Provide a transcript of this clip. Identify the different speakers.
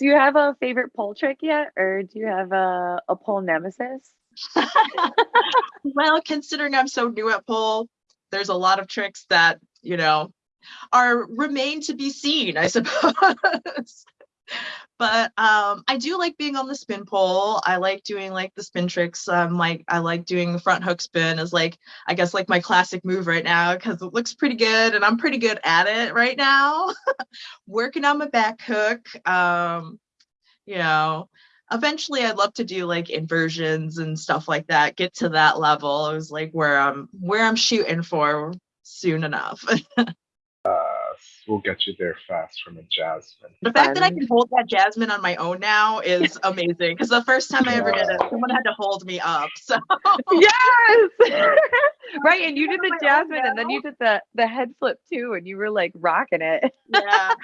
Speaker 1: Do you have a favorite pole trick yet, or do you have a, a pole nemesis?
Speaker 2: well, considering I'm so new at pole, there's a lot of tricks that, you know, are remain to be seen, I suppose. but um, I do like being on the spin pole. I like doing like the spin tricks. Um, like I like doing the front hook spin as like I guess like my classic move right now because it looks pretty good and I'm pretty good at it right now. Working on my back hook. Um, you know, eventually I'd love to do like inversions and stuff like that. Get to that level. It was like where I'm where I'm shooting for soon enough.
Speaker 3: we'll get you there fast from a Jasmine.
Speaker 2: The fact that I can hold that Jasmine on my own now is amazing because the first time I ever did it, someone had to hold me up. So
Speaker 1: yes, right. And you did the Jasmine, and then you did the the head flip too, and you were like rocking it.
Speaker 2: yeah.